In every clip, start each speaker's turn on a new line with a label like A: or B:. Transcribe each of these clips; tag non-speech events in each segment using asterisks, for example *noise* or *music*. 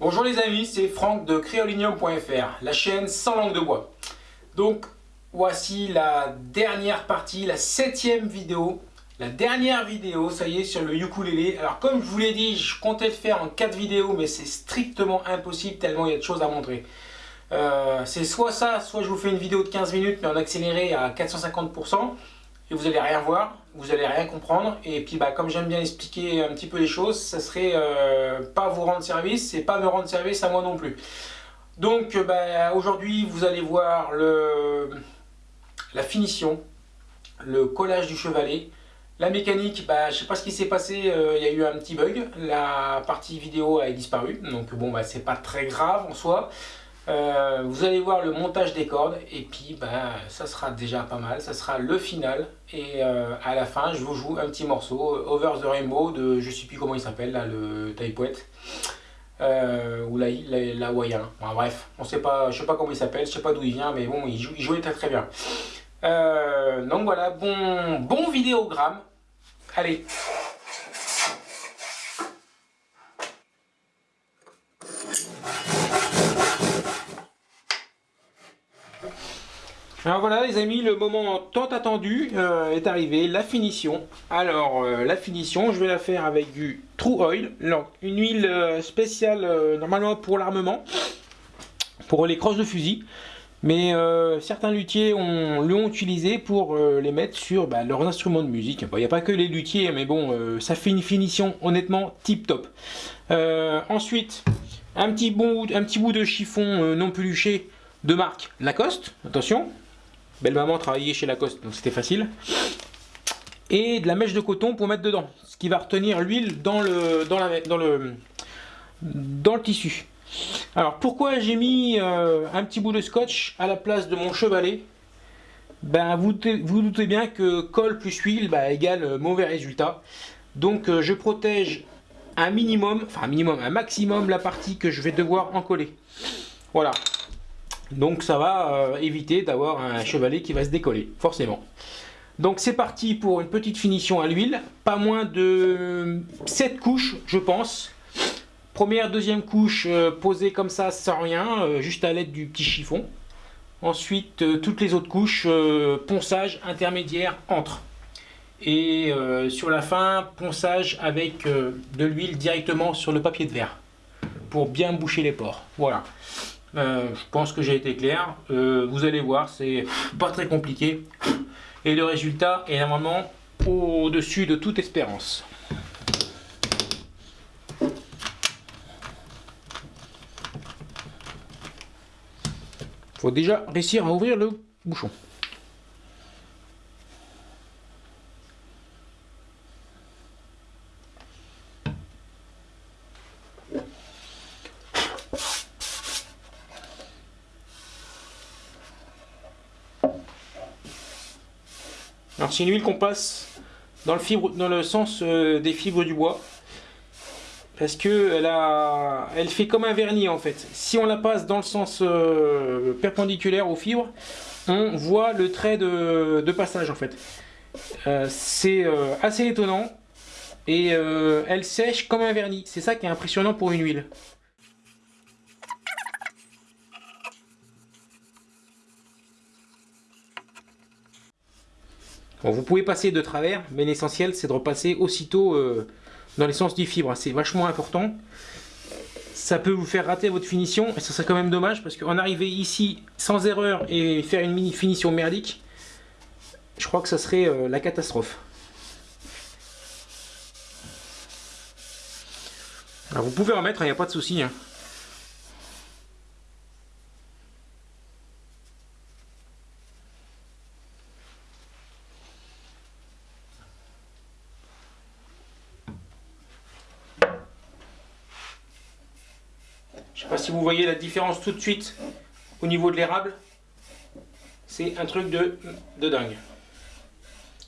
A: Bonjour les amis, c'est Franck de créolinium.fr, la chaîne sans langue de bois. Donc voici la dernière partie, la septième vidéo. La dernière vidéo, ça y est, sur le ukulélé. Alors comme je vous l'ai dit, je comptais le faire en quatre vidéos, mais c'est strictement impossible tellement il y a de choses à montrer. Euh, c'est soit ça, soit je vous fais une vidéo de 15 minutes mais en accéléré à 450% et vous allez rien voir, vous allez rien comprendre. Et puis bah, comme j'aime bien expliquer un petit peu les choses, ça serait euh, pas vous rendre service et pas me rendre service à moi non plus. Donc euh, bah, aujourd'hui vous allez voir le, la finition, le collage du chevalet, la mécanique, bah, je sais pas ce qui s'est passé, il y a eu un petit bug, la partie vidéo a disparu, donc bon bah c'est pas très grave en soi. Euh, vous allez voir le montage des cordes et puis ben, ça sera déjà pas mal, ça sera le final et euh, à la fin je vous joue un petit morceau euh, Over the Rainbow de je sais plus comment il s'appelle là le taipouette euh, ou la, la, bref on sait pas je sais pas comment il s'appelle je sais pas d'où il vient mais bon il, joue, il jouait très très bien. Donc voilà bon bon vidéogramme. Allez Alors voilà les amis, le moment tant attendu euh, est arrivé, la finition. Alors euh, la finition, je vais la faire avec du True Oil, une huile euh, spéciale normalement pour l'armement, pour les crosses de fusil. Mais certains luthiers l'ont utilisé pour les mettre sur bah, leurs instruments de musique. Il n'y a pas que les luthiers, mais bon, ça fait une finition honnêtement tip top. ensuite, un petit, un petit bout de chiffon non peluché de marque Lacoste, attention, Belle maman travaillait chez Lacoste, donc c'était facile. Et de la mèche de coton pour mettre dedans, ce qui va retenir l'huile dans le, tissu. Alors pourquoi j'ai mis euh, un petit bout de scotch à la place de mon chevalet? Ben, vous, vous doutez bien que colle plus huile bah, égale mauvais résultat. Donc euh, je protège un minimum, enfin un minimum, un maximum la partie que je vais devoir en coller. Voilà, donc ça va euh, éviter d'avoir un chevalet qui va se décoller, forcément. Donc c'est parti pour une petite finition à l'huile, pas moins de 7 couches je pense. Première, deuxième couche euh, posée comme ça sans rien, euh, juste à l'aide du petit chiffon. Ensuite toutes les autres couches, ponçage intermédiaire entre. Et sur la fin, ponçage avec de l'huile directement sur le papier de verre pour bien boucher les pores. Voilà. Euh, je pense que j'ai été clair. Euh, vous allez voir, c'est pas très compliqué. Et le résultat est normalement au-dessus de toute espérance. faut déjà réussir à ouvrir le bouchon. C'est une huile qu'on passe dans le, sens euh, des fibres du bois. Parce que elle fait comme un vernis en fait. Si on la passe dans le sens euh, perpendiculaire aux fibres, on voit le trait de, passage en fait. Euh, c'est assez étonnant. Et elle sèche comme un vernis. C'est ça qui est impressionnant pour une huile. Vous pouvez passer de travers, mais l'essentiel c'est de repasser aussitôt euh, dans les sens du fibre. C'est vachement important. Ça peut vous faire rater votre finition, et ça serait quand même dommage, parce qu'en arriver ici sans erreur et faire une mini finition merdique, je crois que ça serait euh, la catastrophe. Alors vous pouvez remettre, il n'y a pas de souci. Hein. Si vous voyez la différence tout de suite au niveau de l'érable. C'est un truc de, de dingue.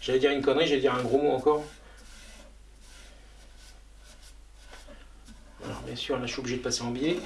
A: J'allais dire une connerie, j'allais dire un gros mot encore. Alors bien sûr là je suis obligé de passer en biais.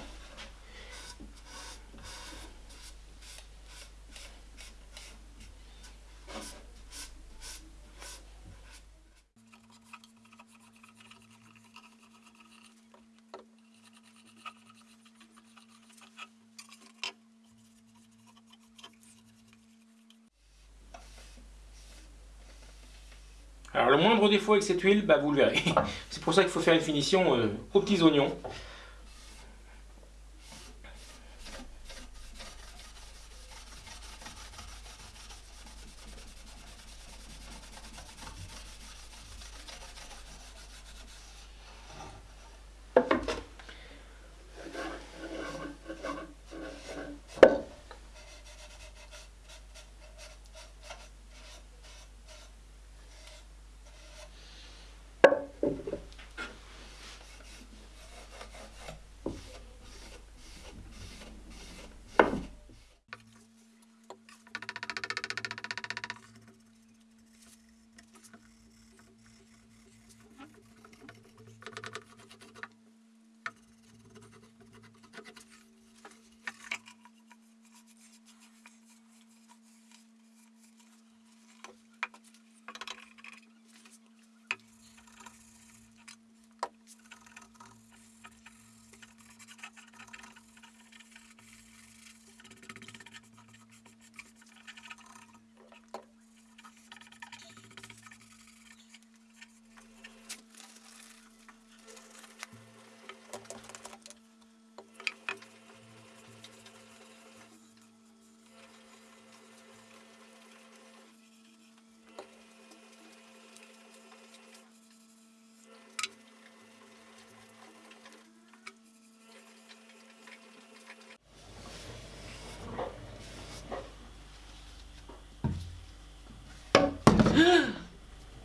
A: Alors le moindre avec cette huile, bah, vous le verrez. *laughs* C'est pour ça qu'il faut faire une finition euh, aux petits oignons.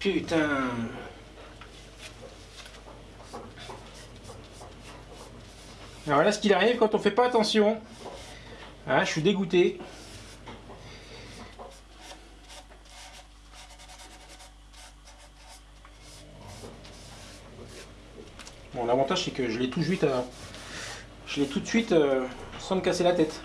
A: Putain Alors voilà ce qu'il arrive quand on fait pas attention. Ah, je suis dégoûté. Bon, l'avantage c'est que je l'ai tout de suite, euh, euh, sans me casser la tête.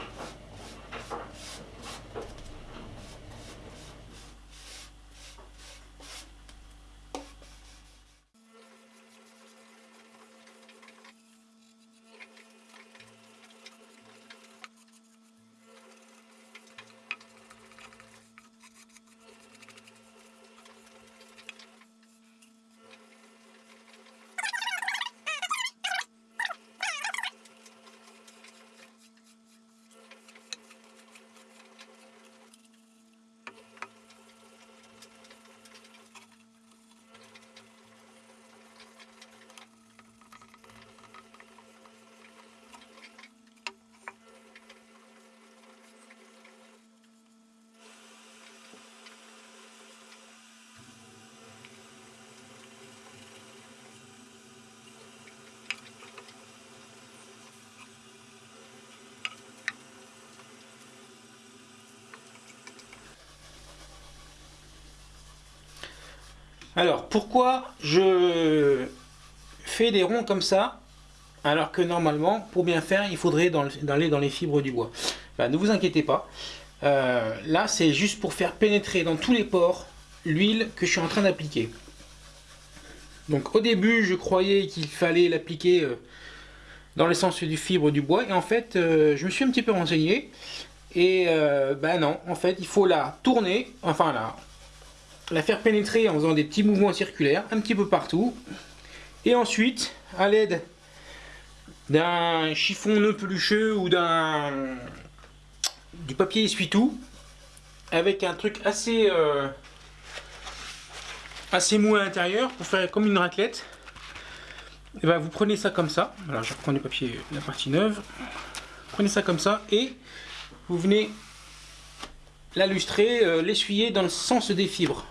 A: Alors, pourquoi je fais des ronds comme ça alors que normalement, pour bien faire, il faudrait aller dans les fibres du bois? Ben, ne vous inquiétez pas. Euh, là, c'est juste pour faire pénétrer dans tous les pores l'huile que je suis en train d'appliquer. Donc au début, je croyais qu'il fallait l'appliquer euh, dans l'essence du fibre du bois. Et en fait, euh, je me suis un petit peu renseigné. Et ben non, en fait, il faut la tourner, enfin là, la faire pénétrer en faisant des petits mouvements circulaires un petit peu partout. Et ensuite, à l'aide d'un chiffon nœud pelucheux ou d'un du papier essuie-tout, avec un truc assez euh, assez mou à l'intérieur pour faire comme une raclette. Et ben vous prenez ça comme ça. Alors je reprends du papier, la partie neuve. Prenez ça comme ça et vous venez la lustrer, euh, l'essuyer dans le sens des fibres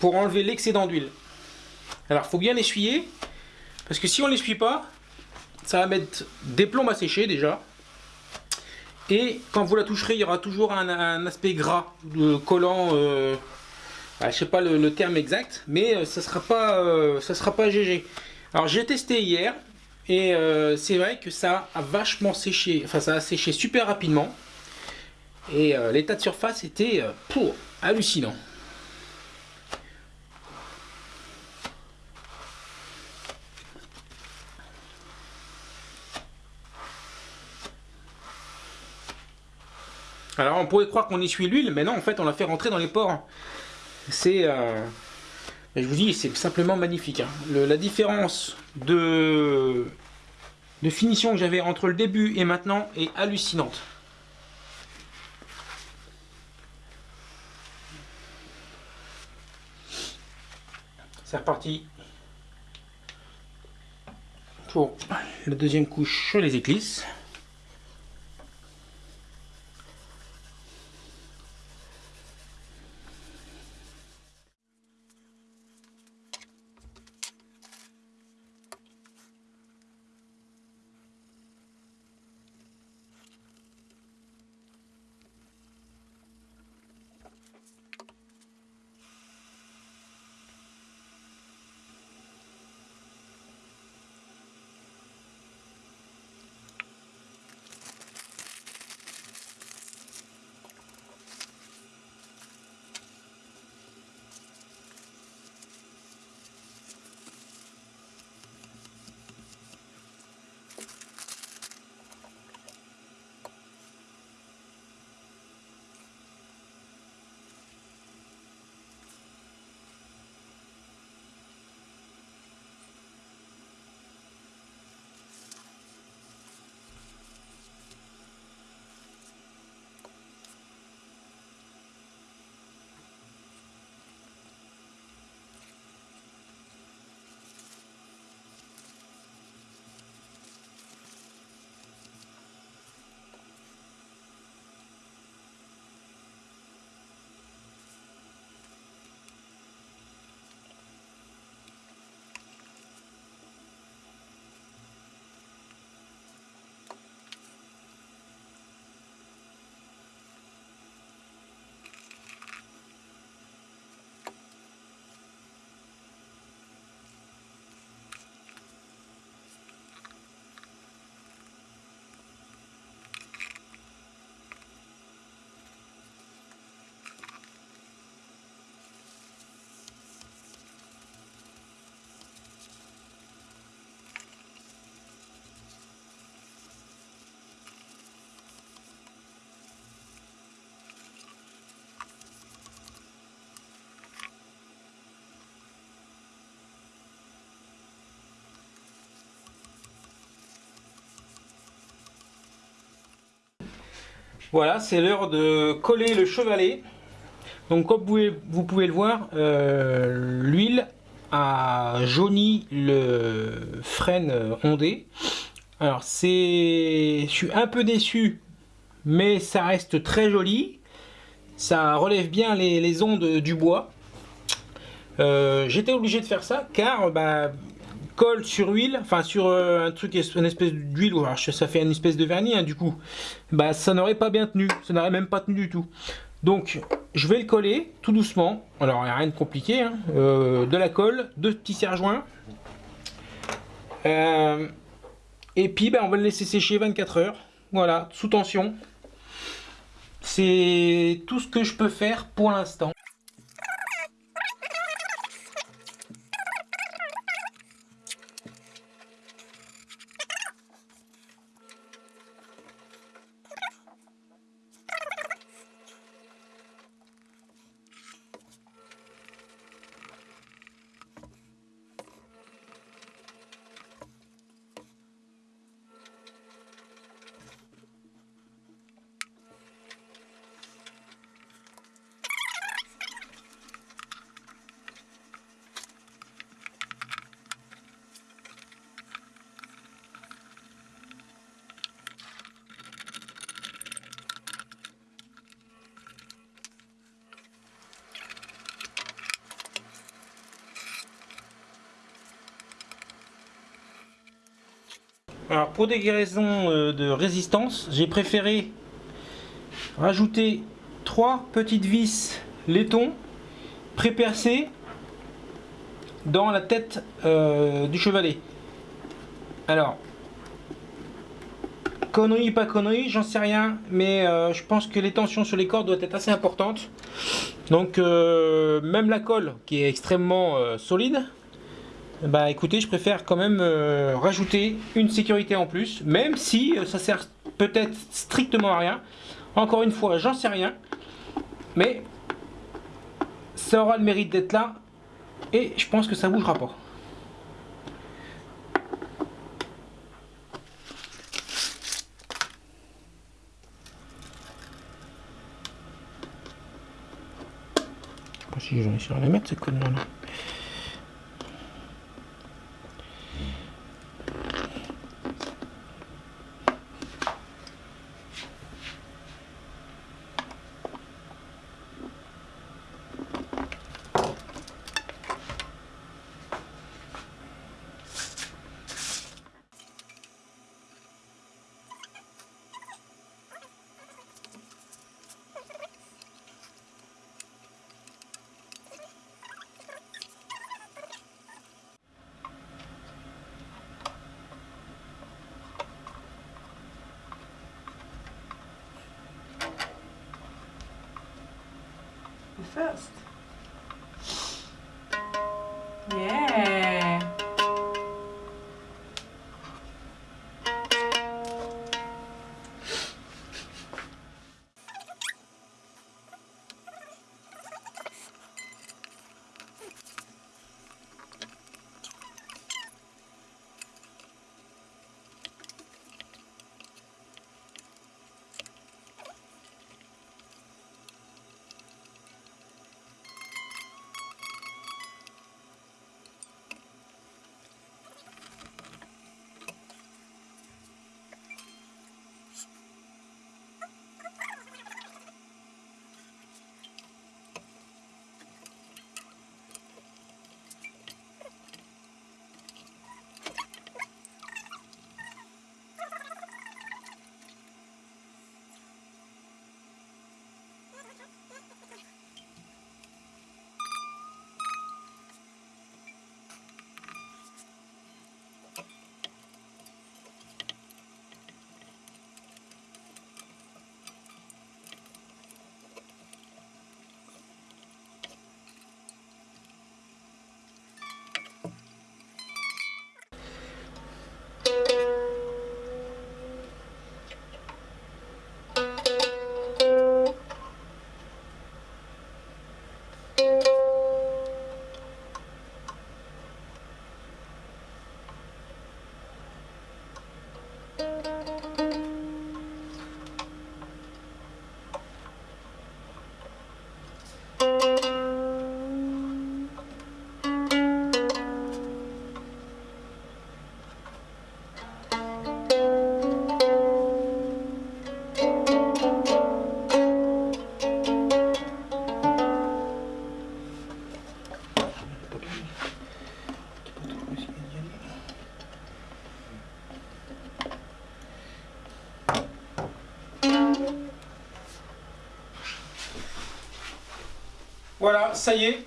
A: pour enlever l'excédent d'huile. Alors, il faut bien l'essuyer, parce que si on ne l'essuie pas, ça va mettre des plombes à sécher déjà. Et quand vous la toucherez, il y aura toujours un, aspect gras, collant, euh, bah, je sais pas le, terme exact, mais euh, ça sera euh, sera pas GG. Alors j'ai testé hier, et c'est vrai que ça a vachement séché, enfin ça a séché super rapidement. Et l'état de surface était pour hallucinant. Alors on pourrait croire qu'on essuie l'huile, mais non, en fait on la fait rentrer dans les pores. C'est, euh, je vous dis, c'est simplement magnifique. Hein. la différence de, de finition que j'avais entre le début et maintenant est hallucinante. C'est reparti pour la deuxième couche sur les éclisses. Voilà, c'est l'heure de coller le chevalet. Donc comme vous pouvez, le voir, euh, l'huile a jauni le frêne ondé. Alors c'est, je suis un peu déçu, mais ça reste très joli. Ça relève bien les, ondes du bois. Euh, j'étais obligé de faire ça car bah, colle sur huile, enfin sur euh, un truc, une espèce d'huile, ça fait une espèce de vernis hein, du coup, bah ça n'aurait pas bien tenu, ça n'aurait même pas tenu du tout. Donc je vais le coller tout doucement, alors il n'y a rien de compliqué, hein. euh, de la colle, deux petits serre-joints, euh, et puis bah, on va le laisser sécher 24 heures, voilà, sous tension. C'est tout ce que je peux faire pour l'instant. Alors pour des raisons euh, de résistance, j'ai préféré rajouter trois petites vis laiton pré-percées dans la tête euh, du chevalet. Alors, connerie pas connerie, j'en sais rien, mais euh, je pense que les tensions sur les cordes doivent être assez importantes. Donc même la colle qui est extrêmement solide, bah écoutez, je préfère quand même euh, rajouter une sécurité en plus, même si euh, ça sert peut-être strictement à rien. Encore une fois, j'en sais rien, mais
B: ça aura le mérite d'être là. Et je pense que ça bougera pas. Je sais pas si j'en ai sur la mettre ce code là.
A: First. Yeah. Voilà, ça y est,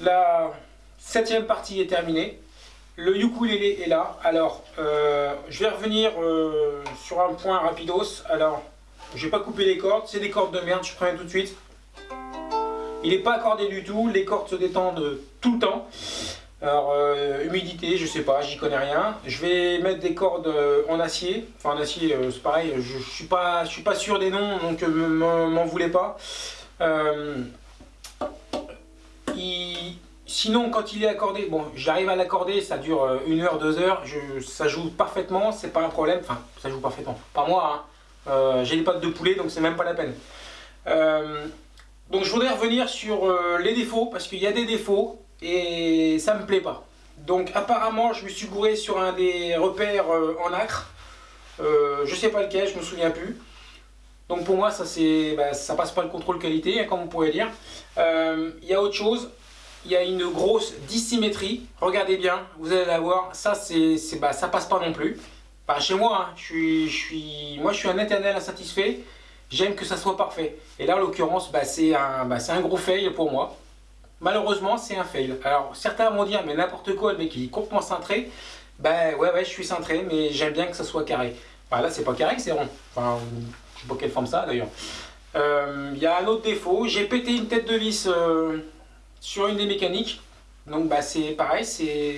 A: la septième partie est terminée. Le ukulélé est là. Alors, euh, je vais revenir euh, sur un point rapidos. Alors, je vais pas couper les cordes. C'est des cordes de merde, je préviens tout de suite. Il n'est pas accordé du tout. Les cordes se détendent tout le temps. Alors, euh, humidité, je sais pas, j'y connais rien. Je vais mettre des cordes en acier. Enfin, en acier, c'est pareil. Je, je, suis pas, suis pas sûr des noms, donc m'en voulez pas. Sinon, quand il est accordé, bon, j'arrive à l'accorder, ça dure euh, une heure, deux heures, ça joue parfaitement, c'est pas un problème. Enfin, ça joue parfaitement. Pas moi, hein. euh, j'ai les pattes de poulet, donc c'est même pas la peine. Euh, donc je voudrais revenir sur les défauts, parce qu'il y a des défauts, et ça me plaît pas. Donc apparemment, je me suis gouré sur un des repères en acre. je sais pas lequel, je me souviens plus. Donc pour moi, ça, bah, ça passe pas le contrôle qualité, hein, comme on pourrait dire. Il y a autre chose, il y a une grosse dissymétrie. Regardez bien, vous allez la voir. Ça, c'est, bah, ça passe pas non plus. Chez moi, hein. je, suis, moi je suis un éternel insatisfait. J'aime que ça soit parfait. Et là, en l'occurrence, bah, c'est un, un gros fail pour moi. Malheureusement, c'est un fail. Alors, certains vont dire, mais n'importe quoi, le mec il est complètement cintré. Ben ouais, ouais, je suis cintré, mais j'aime bien que ça soit carré. Bah, là, c'est pas carré, c'est rond. Sais pas quelle forme ça d'ailleurs. Euh, il y a un autre défaut, j'ai pété une tête de vis euh, sur une des mécaniques. Donc bah, c'est pareil, c'est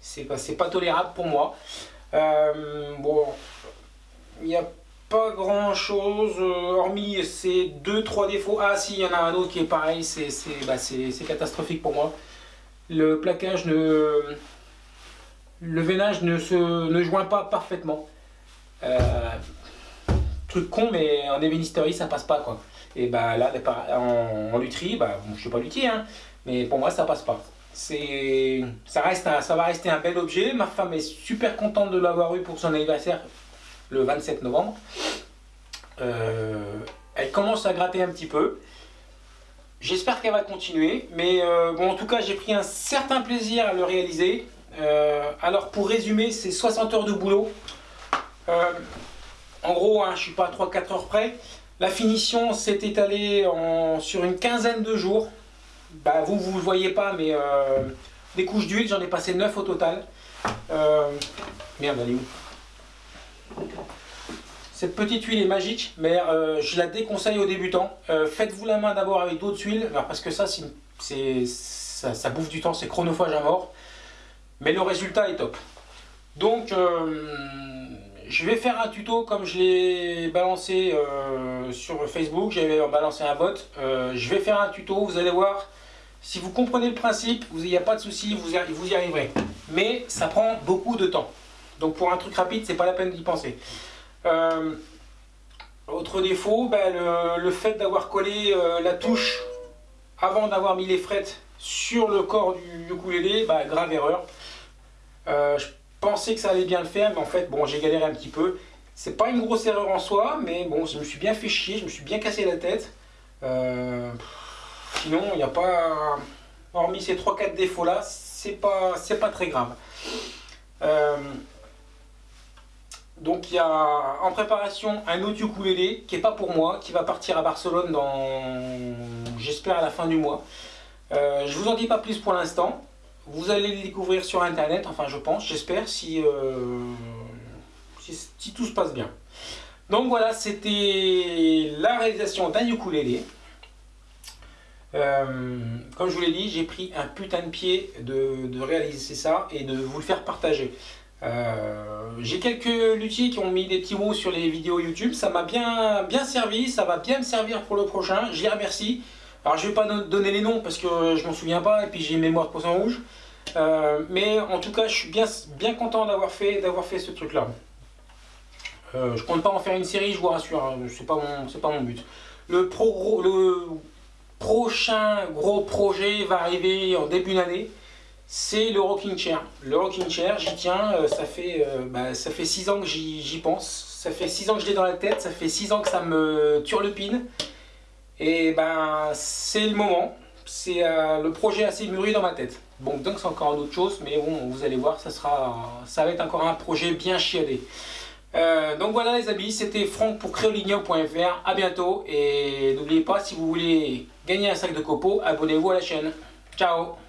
A: c'est pas, tolérable pour moi. Euh, bon, il y a pas grand chose, euh, hormis ces deux trois défauts. Ah si, il y en a un autre qui est pareil, c'est bah, catastrophique pour moi. Le plaquage ne... Le veinage ne se ne joint pas parfaitement. Truc con, mais en ébénisterie, ça passe pas quoi. Et bah là, en, en bah, je suis pas luthier, hein, mais pour moi, ça passe pas. C'est, ça, reste ça va rester un bel objet. Ma femme est super contente de l'avoir eu pour son anniversaire le 27 novembre. Euh, elle commence à gratter un petit peu. J'espère qu'elle va continuer. Mais euh, bon, en tout cas, j'ai pris un certain plaisir à le réaliser. Euh, alors, pour résumer, c'est 60 heures de boulot. En gros, hein, je ne suis pas à 3-4 heures près. La finition s'est étalée sur une quinzaine de jours. Bah, vous, ne voyez pas, mais euh, des couches d'huile, j'en ai passé 9 au total. Euh, merde, elle est où? Cette petite huile est magique, mais euh, je la déconseille aux débutants. Faites-vous la main d'abord avec d'autres huiles, parce que ça, ça, bouffe du temps, c'est chronophage à mort. Mais le résultat est top. Donc, je vais faire un tuto comme je l'ai balancé sur Facebook, j'avais balancé un bot. je vais faire un tuto, vous allez voir, si vous comprenez le principe, il n'y a pas de souci, vous, y arriverez. Mais ça prend beaucoup de temps. Donc pour un truc rapide, c'est pas la peine d'y penser. Euh, autre défaut, ben, le, fait d'avoir collé euh, la touche avant d'avoir mis les frettes sur le corps du ukulélé, ben, grave erreur. Euh, pensais que ça allait bien le faire, mais en fait, bon, j'ai galéré un petit peu. C'est pas une grosse erreur en soi, mais bon, je me suis bien fait chier, je me suis bien cassé la tête. Sinon, il n'y a pas, hormis ces 3-4 défauts là, c'est pas, pas très grave. Euh, donc il y a en préparation un autre ukulélé qui n'est pas pour moi, qui va partir à Barcelone dans, j'espère, à la fin du mois. Euh, je vous en dis pas plus pour l'instant. Vous allez le découvrir sur internet, enfin je pense, j'espère, si, euh, si, tout se passe bien. Donc voilà, c'était la réalisation d'un ukulélé. Euh, comme je vous l'ai dit, j'ai pris un putain de pied de, réaliser ça et de vous le faire partager. Euh, j'ai quelques luthiers qui ont mis des petits mots sur les vidéos YouTube, ça m'a bien, bien servi, ça va bien me servir pour le prochain, les remercie. Alors je vais pas donner les noms parce que je m'en souviens pas et puis j'ai une mémoire de poisson rouge. Euh, mais en tout cas, je suis bien, bien content d'avoir fait, fait ce truc là. Euh, je compte pas en faire une série, je vous rassure, hein, c'est pas, mon, pas mon but. Le, pro, le prochain gros projet va arriver en début d'année, c'est le rocking chair. Le rocking chair, j'y tiens, euh, ça fait, euh, bah, ça fait 6 ans que j'y pense, ça fait 6 ans que je l'ai dans la tête, ça fait 6 ans que ça me turlupine. Et ben c'est le moment, c'est euh, le projet assez mûri dans ma tête. Bon, donc c'est encore autre chose, mais bon, vous allez voir, ça, sera, ça va être encore un projet bien chiadé. Euh, donc voilà les amis, c'était Franck pour créoligno.fr, à bientôt et n'oubliez pas si vous voulez gagner un sac de copeaux, abonnez-vous à la chaîne. Ciao